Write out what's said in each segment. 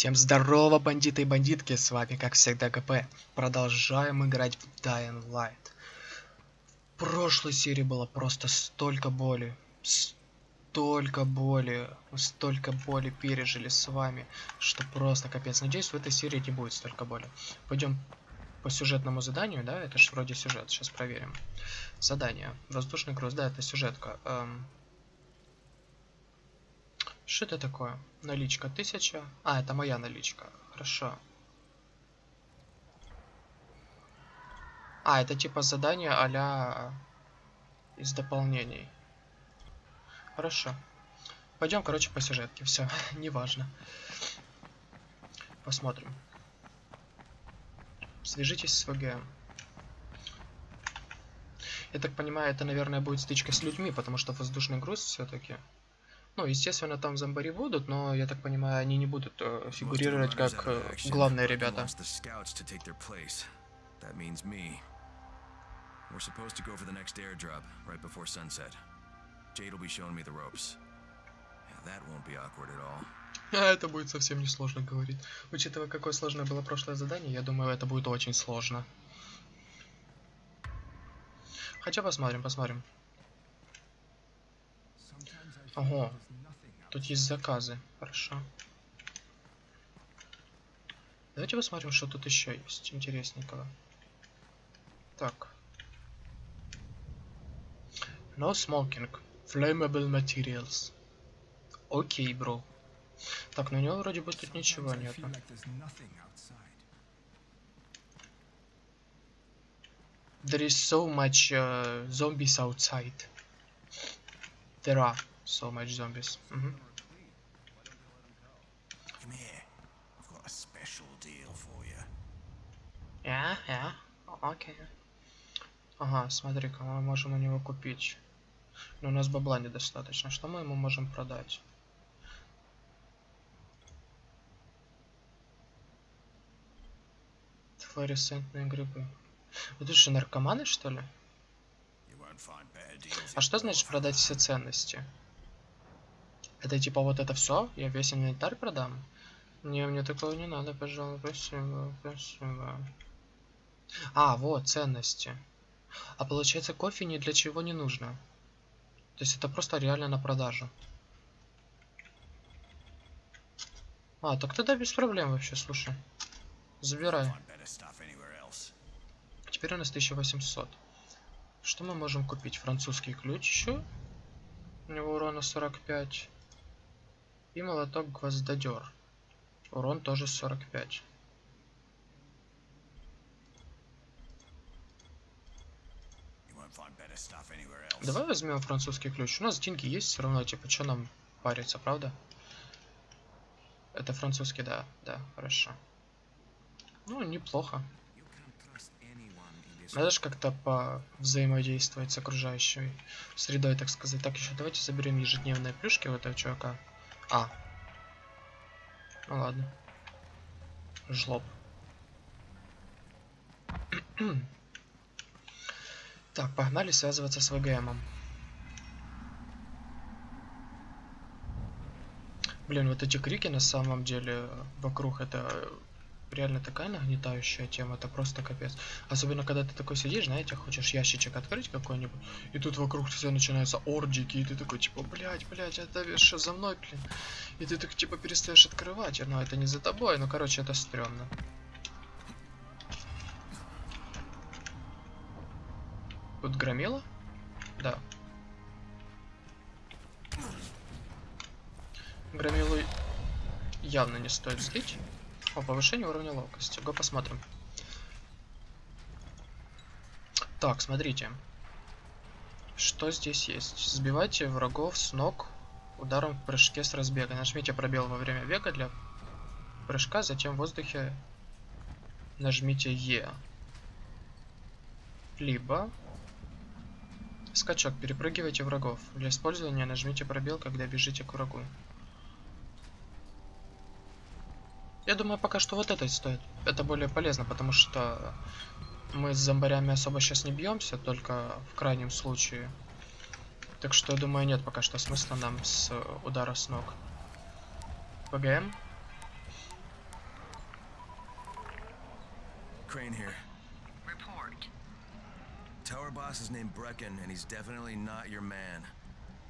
Всем здорово, бандиты и бандитки, с вами как всегда КП. Продолжаем играть в Dying Light. В прошлой серии было просто столько боли, столько боли, столько боли пережили с вами, что просто капец. Надеюсь, в этой серии не будет столько боли. Пойдем по сюжетному заданию, да, это же вроде сюжет, сейчас проверим. Задание, воздушный груз, да, это сюжетка. Эм, что это такое? Наличка 1000. А, это моя наличка. Хорошо. А, это типа задание а из дополнений. Хорошо. Пойдем, короче, по сюжетке. Все, неважно. Посмотрим. Свяжитесь с ВГ. Я так понимаю, это, наверное, будет стычка с людьми, потому что воздушный груз все-таки. Ну, естественно, там зомбари будут, но, я так понимаю, они не будут э, фигурировать как э, главные ребята. We're supposed to go for the next airdrop right before sunset. Jade will be showing me the ropes. That won't be awkward at all. А это будет совсем не сложно, говорит. Учитывая, какое сложное было прошлое задание, я думаю, это будет очень сложно. Хотя посмотрим, посмотрим. Ого. Тут есть заказы. Хорошо. Давайте посмотрим, что тут еще есть интересненького. Так. No smoking. Flammable materials. Окей, бро. Так, ну у него вроде бы тут ничего нет. There is so much uh, zombies outside. There are. So much zombies. Mm -hmm. Come here. I've got a special deal for you. Yeah, yeah. Okay. Ага, смотри-ка, мы можем у него купить. Но у нас бабла недостаточно. Что мы ему можем продать? Флуоресцентные грибы. Это же наркоманы, что ли? А что значит продать все ценности? Это типа вот это все? Я весь инвентарь продам? Не, мне такого не надо, пожалуй. Спасибо, спасибо. А, вот, ценности. А получается, кофе ни для чего не нужно. То есть это просто реально на продажу. А, так тогда без проблем вообще, слушай. Забирай. Теперь у нас 1800. Что мы можем купить? Французский ключ еще. У него урона 45. И молоток гвоздодер. Урон тоже 45. Давай возьмем французский ключ. У нас деньги есть все равно, типа, что нам париться, правда? Это французский, да, да, хорошо. Ну, неплохо. Надо же как-то по взаимодействовать с окружающей средой, так сказать. Так, еще давайте заберем ежедневные плюшки у этого чувака. А. Ну ладно. Жлоб. так, погнали связываться с ВГМом. Блин, вот эти крики на самом деле вокруг это реально такая нагнетающая тема, это просто капец. Особенно, когда ты такой сидишь, знаете, хочешь ящичек открыть какой-нибудь, и тут вокруг все начинаются ордики, и ты такой, типа, блядь, блядь, это что за мной, блин? И ты так, типа, перестаешь открывать, но это не за тобой, ну, короче, это стрёмно. Тут громила? Да. Громилу явно не стоит злить. О, повышение уровня ловкости. Го посмотрим. Так, смотрите. Что здесь есть? Сбивайте врагов с ног ударом в прыжке с разбега. Нажмите пробел во время бега для прыжка, затем в воздухе нажмите Е. Либо скачок. Перепрыгивайте врагов. Для использования нажмите пробел, когда бежите к врагу. Я думаю, пока что вот это стоит. Это более полезно, потому что мы с зомбарями особо сейчас не бьемся, только в крайнем случае. Так что, я думаю, нет пока что смысла нам с удара с ног. ПГМ. Crane here. Report. Tower boss is named Brecken, and he's definitely not your man.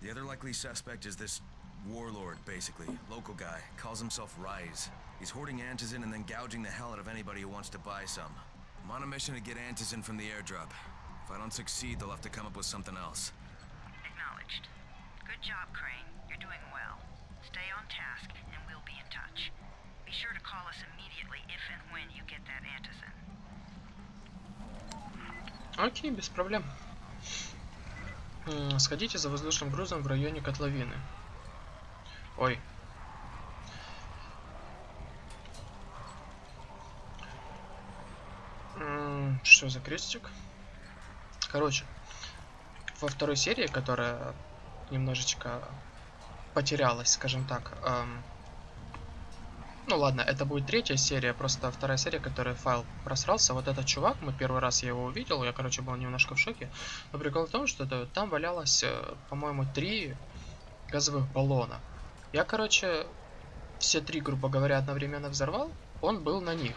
The other likely suspect is this warlord, basically. Local guy. Calls himself Rise. He's hoarding Antizin and then gouging the hell out of anybody who wants to buy some. I'm on a mission to get Antizin from the airdrop. If I don't succeed, they'll have to come up with something else. Acknowledged. Good job, Crane. You're doing well. Stay on task, and we'll be in touch. Be sure to call us immediately if and when you get that antizin. Окей, без проблем. М, Сходите за воздушным грузом в районе котловины. Ой. Что за крестик? Короче, во второй серии, которая немножечко потерялась, скажем так. эм, Ну ладно, это будет третья серия, просто вторая серия, которая файл просрался. Вот этот чувак, мы первый раз я его увидел, я, короче, был немножко в шоке. Но прикол в том, что это- там валялось, э, по-моему, три газовых баллона. Я, короче, все три, грубо говоря, одновременно взорвал, он был на них.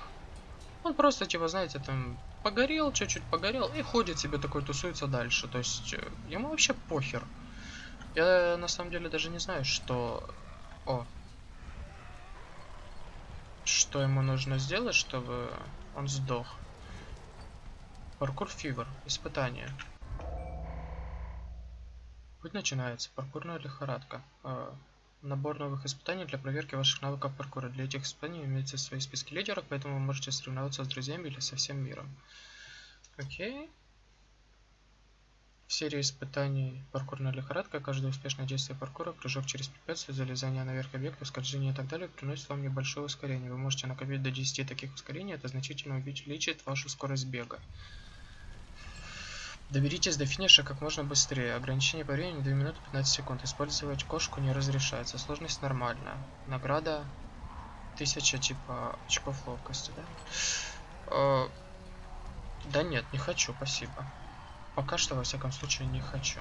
Он просто, типа, знаете, там погорел, чуть-чуть погорел и ходит себе такой, тусуется дальше. То есть, э, ему вообще похер. Я на самом деле даже не знаю, что... О. Что ему нужно сделать, чтобы он сдох. Паркур фивер. Испытание. Путь начинается. Паркурная лихорадка. Набор новых испытаний для проверки ваших навыков паркура. Для этих испытаний имеются свои списки лидеров, поэтому вы можете соревноваться с друзьями или со всем миром. Окей. В серии испытаний паркурная лихорадка, каждое успешное действие паркура, прыжок через препятствие, залезание наверх объекта, скольжение и так далее приносит вам небольшое ускорение. Вы можете накопить до 10 таких ускорений, это значительно увеличит вашу скорость бега. Доберитесь до финиша как можно быстрее. Ограничение по времени 2 минуты 15 секунд. Использовать кошку не разрешается. Сложность нормальная. Награда 1000 типа очков ловкости, да? Э, Да нет, не хочу, спасибо. Пока что, во всяком случае, не хочу.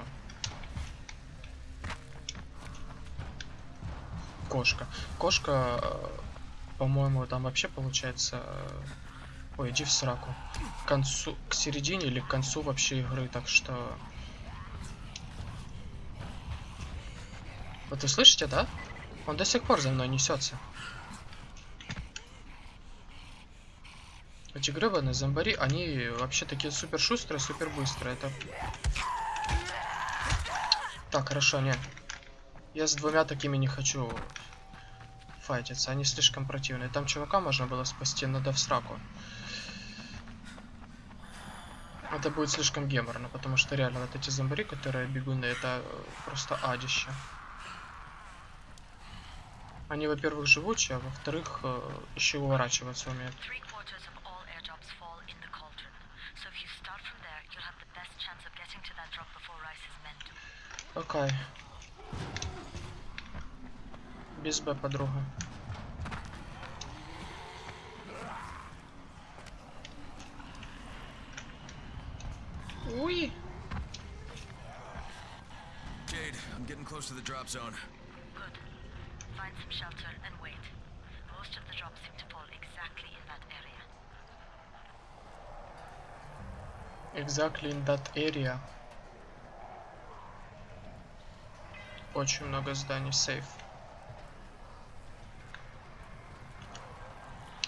Кошка. Кошка, э, по-моему, там вообще получается... э, Ой, иди в сраку. К концу, к середине или к концу вообще игры, так что... Вот вы слышите, да? Он до сих пор за мной несется. Эти гребаные зомбари, они вообще такие супер шустрые, супер быстрые. Это... Так, хорошо, не. Я с двумя такими не хочу файтиться, они слишком противные. Там чувака можно было спасти, надо в сраку. Это будет слишком геморно, потому что реально вот эти зомбари, которые бегуны, это э, просто адище. Они, во-первых, живучие, а во-вторых, э, еще уворачиваться умеют. Three quarters of all airdrops fall in the cauldron. So if you start from there, you'll have the best chance of getting to that drop before Rice's men do. Окей. Без Б, подруга. Уй! Jade, I'm getting close to the drop zone. Good. Find some shelter and wait. Most of the drops seem to fall exactly in that area. Exactly in that area. Очень много зданий, сейф.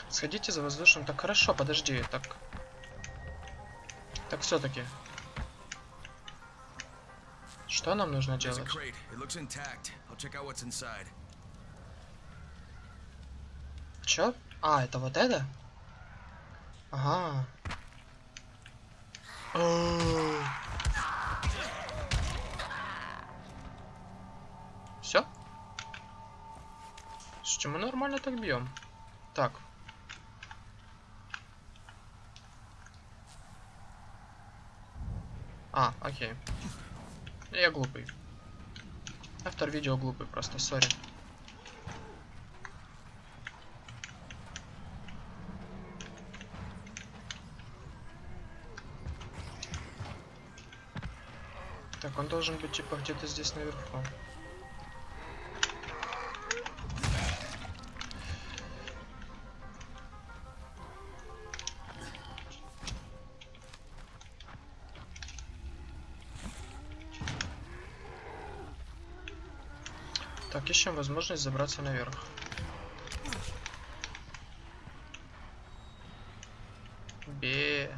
Сходите за воздушным. Так хорошо, подожди, так. Так все-таки. Что нам нужно делать? Чё? А, это вот это? Ага. Все? Слушайте, мы нормально так бьем. Так. А, окей. Я глупый. Автор видео глупый просто, сори. Так, он должен быть типа где-то здесь наверху. Так, ищем возможность забраться наверх. Бе.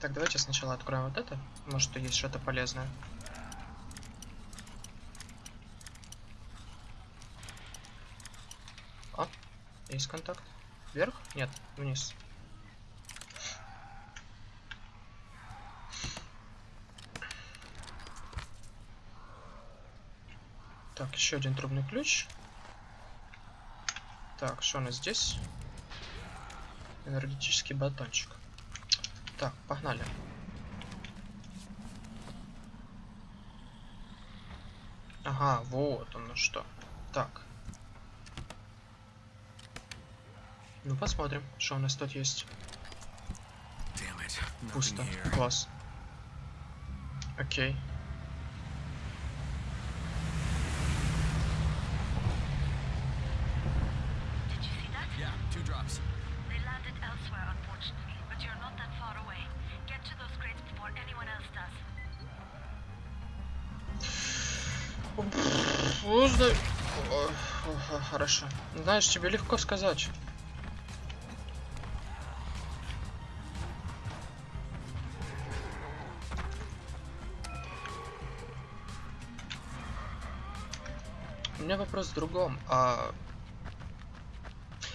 Так, давайте сначала откроем вот это. Может, есть что-то полезное. А, есть контакт. Вверх? Нет, вниз. Так, еще один трубный ключ. Так, что у нас здесь? Энергетический батончик. Так, погнали. Ага, вот оно что. Так. Ну, посмотрим, что у нас тут есть. Пусто. Класс. Окей. Did Знаешь, тебе легко сказать. У меня вопрос в другом. А,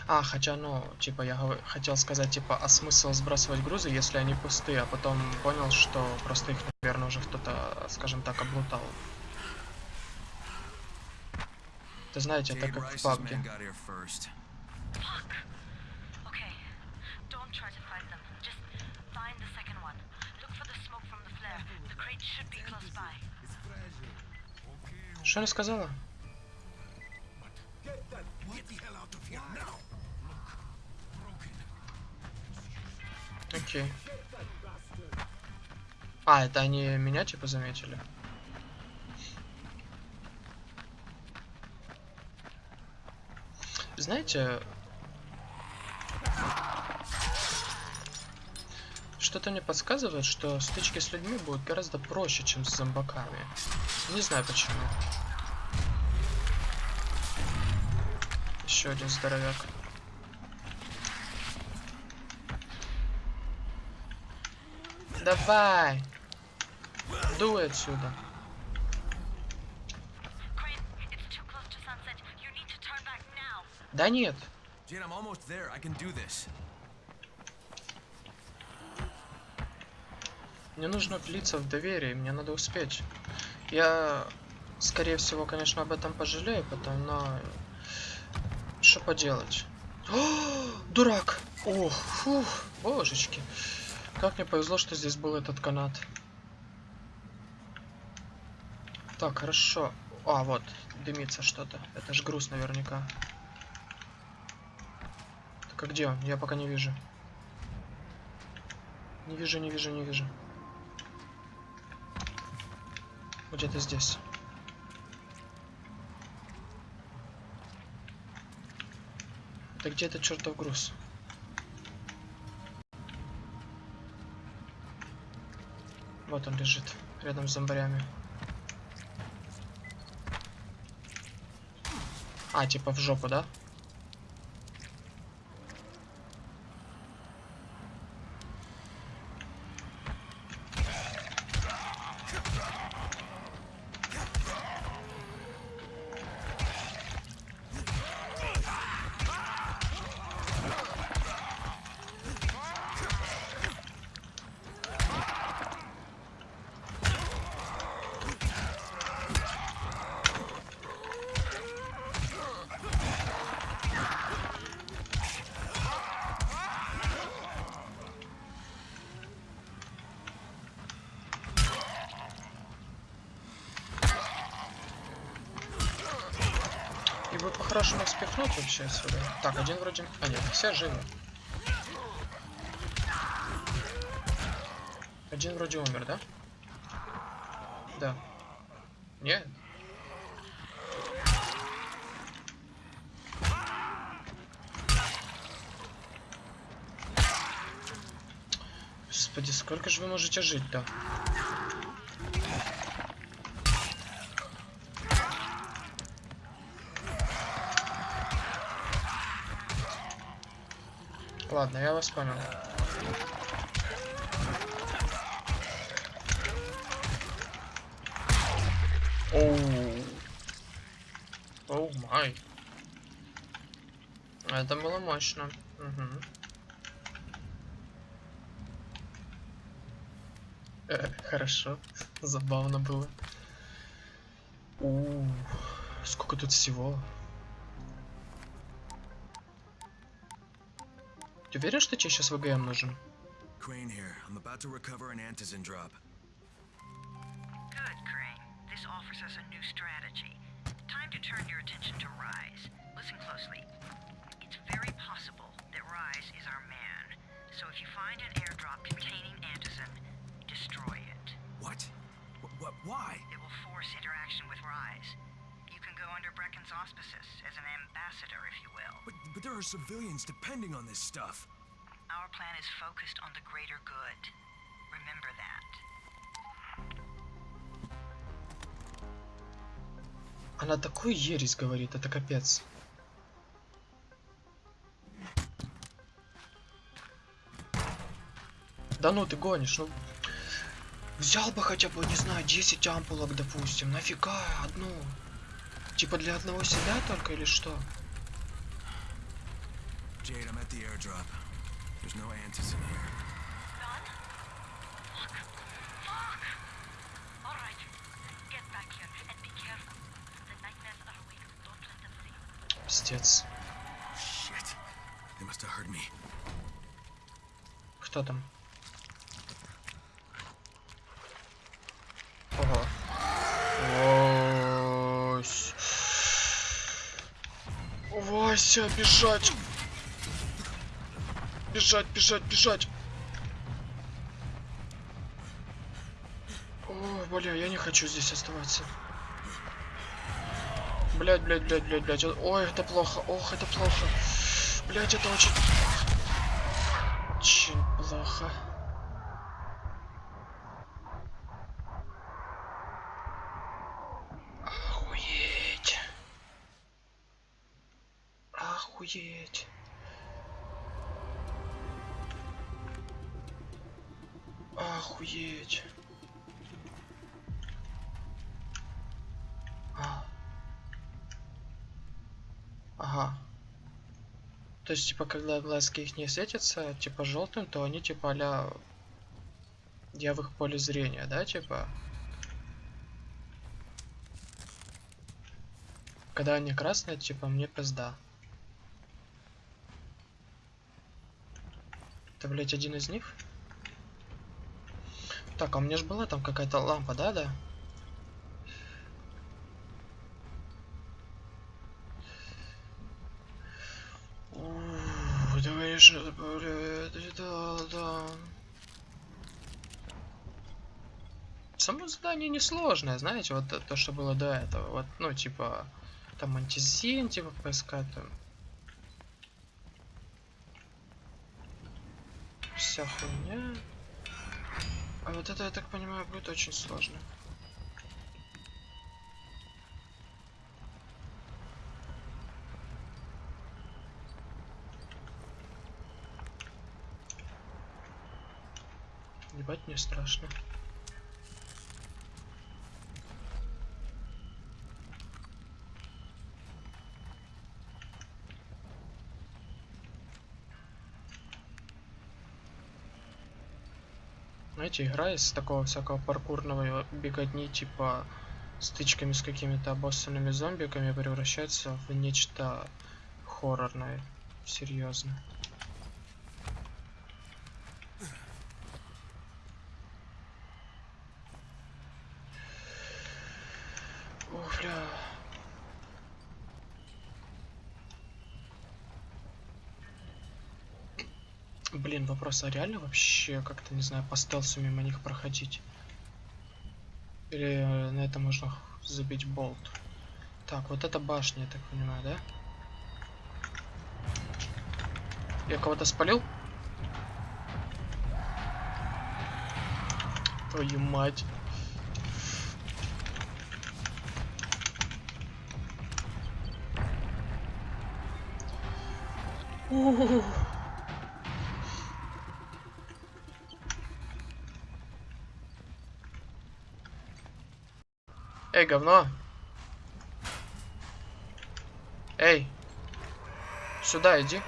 а хотя, ну, типа, я хотел сказать, типа, а смысл сбрасывать грузы, если они пустые, а потом понял, что просто их, наверное, уже кто-то, скажем так, облутал. Это знаете, это как в by. Что она сказала? Окей. А, это они меня типа заметили? Знаете, что-то мне подсказывает, что стычки с людьми будут гораздо проще, чем с зомбаками. Не знаю почему. Еще один здоровяк. Давай! Дуй отсюда. Crane, it's too close to sunset. You need to turn back now. Да нет. Jade, I'm almost there. I can do this. Мне нужно влиться в доверие, мне надо успеть. Я, скорее всего, конечно, об этом пожалею потом, но... Что поделать? О, дурак! Ох, фух, божечки. Как мне повезло, что здесь был этот канат. Так, хорошо. А, вот, дымится что-то. Это ж груз наверняка. Так, а где он? Я пока не вижу. Не вижу, не вижу, не вижу. Где-то здесь. Это где этот чертов груз? Вот он лежит, рядом с зомбарями. А, типа в жопу, да? И бы по-хорошему спихнуть вообще отсюда. Так, один вроде... А нет, все живы. Один вроде умер, да? Да. Нет? Господи, сколько же вы можете жить-то? Ладно, я вас понял. Оу. Оу май. Это было мощно. Мгм. Э, хорошо. Забавно было. У, сколько тут всего. Ты уверен, что тебе сейчас ВГМ нужен? Crane here. I'm about to recover an antizin drop. Good, Crane. This offers us a new strategy. Time to turn your attention to Rise. Listen closely. It's very possible that Rise is our man. So if you find an airdrop containing Antizin, destroy it. What? What? what why? It will force interaction with Rise. Go under Brecken's auspices as an ambassador, if you will. But, but there are civilians depending on this stuff. Our plan is focused on the greater good. Remember that. Она такую ересь говорит, это капец. Да ну ты гонишь, ну... Взял бы хотя бы, не знаю, 10 ампулок, допустим. Нафига одну? Типа для одного себя только или что? Jade, I'm at the airdrop. There's no antizin here. Done? Fuck. Fuck! Alright. Get back here and be careful. The nightmares are awake. Don't let them see you. Пиздец. Shit. They must have heard me. Кто там? Ого. Вась. Вася, бежать. Бежать, бежать, бежать. Ой, бля, я не хочу здесь оставаться. Блять, блять, блять, блять, блять. Ой, это плохо. Ох, это плохо. Блять, это очень... Очень плохо. Охуеть. Охуеть. Охуеть. А. Ага. То есть, типа, когда глазки их не светятся, типа, желтым, то они, типа, а я в их поле зрения, да, типа? Когда они красные, типа, мне пизда. Это, блядь, один из них? Так, а у меня же была там какая-то лампа, да, да? Давай сейчас, блядь, да, да. Само задание несложное, знаете, вот то, что было до этого. Вот, ну, типа, там антизин, типа, поискать там. Вся хуйня. А вот это, я так понимаю, будет очень сложно. Ебать, мне страшно. Знаете, игра из такого всякого паркурного беготни, типа стычками с какими-то обоссанными зомбиками превращается в нечто хоррорное. Серьезно. Ух, бля. Блин, вопрос, а реально вообще как-то, не знаю, по стелсу мимо них проходить? Или э, на это можно забить болт? Так, вот это башня, я так понимаю, да? Я кого-то спалил? Твою мать. Ух. Эй, говно! Эй! Сюда иди.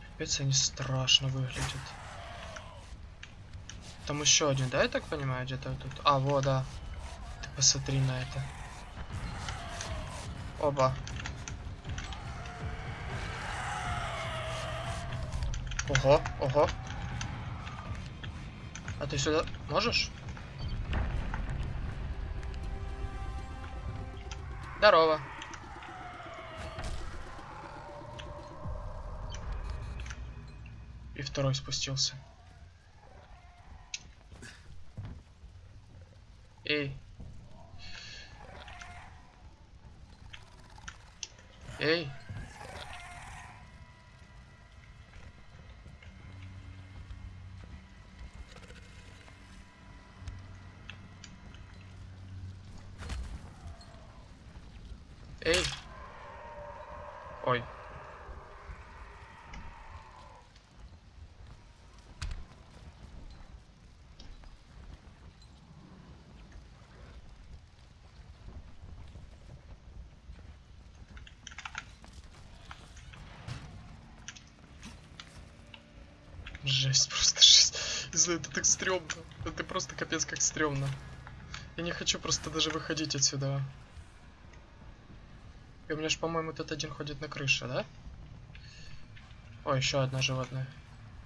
Капец, они страшно выглядят. Там еще один, да, я так понимаю, где-то тут? А, вот, да. Ты посмотри на это. Оба. Ого, ого. А ты сюда можешь? Здорово. И второй спустился. Эй. Эй. Эй. Ой. Жесть, просто жесть. Это так стрёмно. Это просто капец как стрёмно. Я не хочу просто даже выходить отсюда. И у меня же, по-моему, тут один ходит на крыше, да? О, еще одна животное.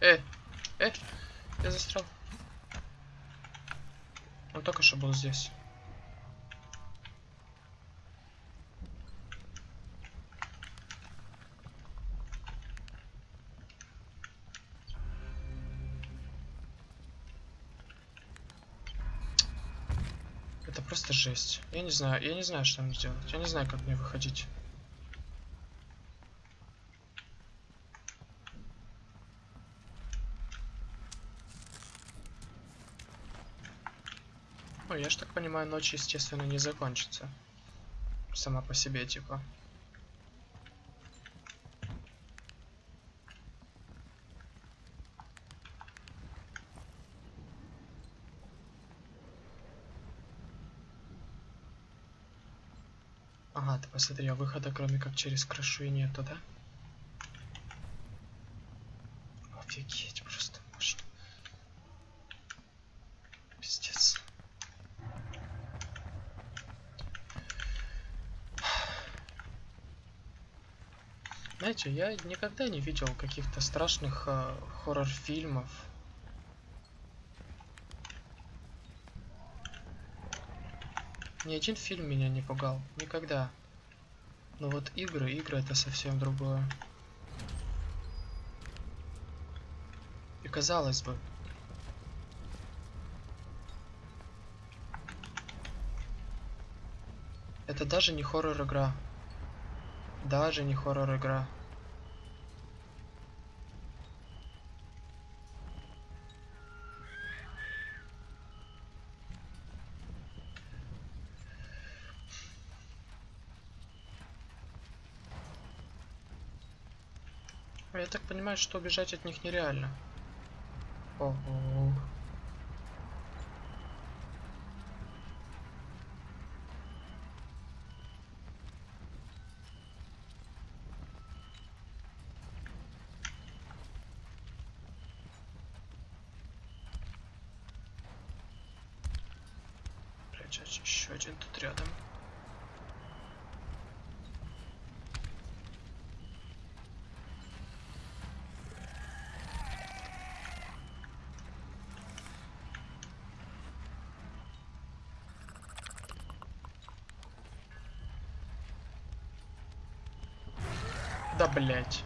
Э, э, я застрял. Он только что был здесь. Это просто жесть. Я не знаю, я не знаю, что мне делать. Я не знаю, как мне выходить. Ну, я ж так понимаю, ночь, естественно, не закончится. Сама по себе, типа. Посмотри, а выхода кроме как через крышу и нету, да? Офигеть, просто можно. Пиздец. Знаете, я никогда не видел каких-то страшных э, хоррор-фильмов. Ни один фильм меня не пугал. Никогда. Но вот игры, игры это совсем другое. И казалось бы. Это даже не хоррор игра. Даже не хоррор игра. Я так понимаю, что убежать от них нереально. Ого. Блять, еще один тут рядом. Да блять.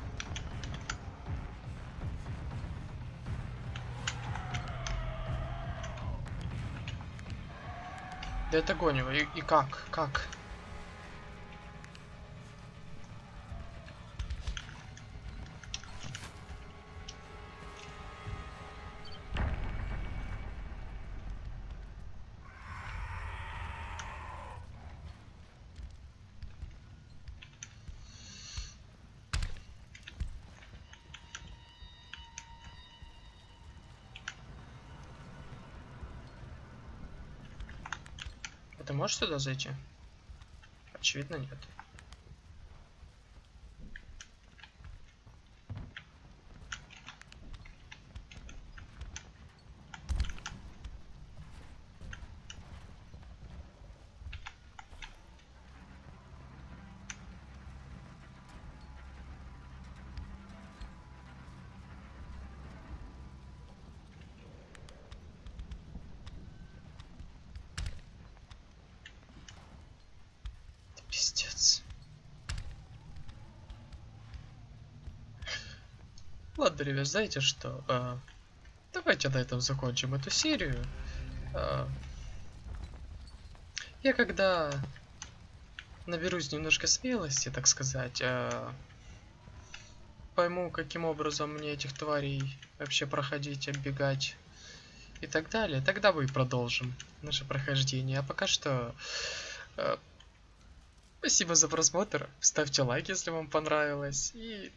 Да это гонево. И, и как? Как? Ты можешь сюда зайти? Очевидно, нет. Пиздец. Ладно, ребят, знаете что? А, давайте на этом закончим эту серию. А, я когда наберусь немножко смелости, так сказать, а, пойму, каким образом мне этих тварей вообще проходить, оббегать и так далее, тогда мы продолжим наше прохождение. А пока что... а, Спасибо за просмотр. Ставьте лайк, если вам понравилось. И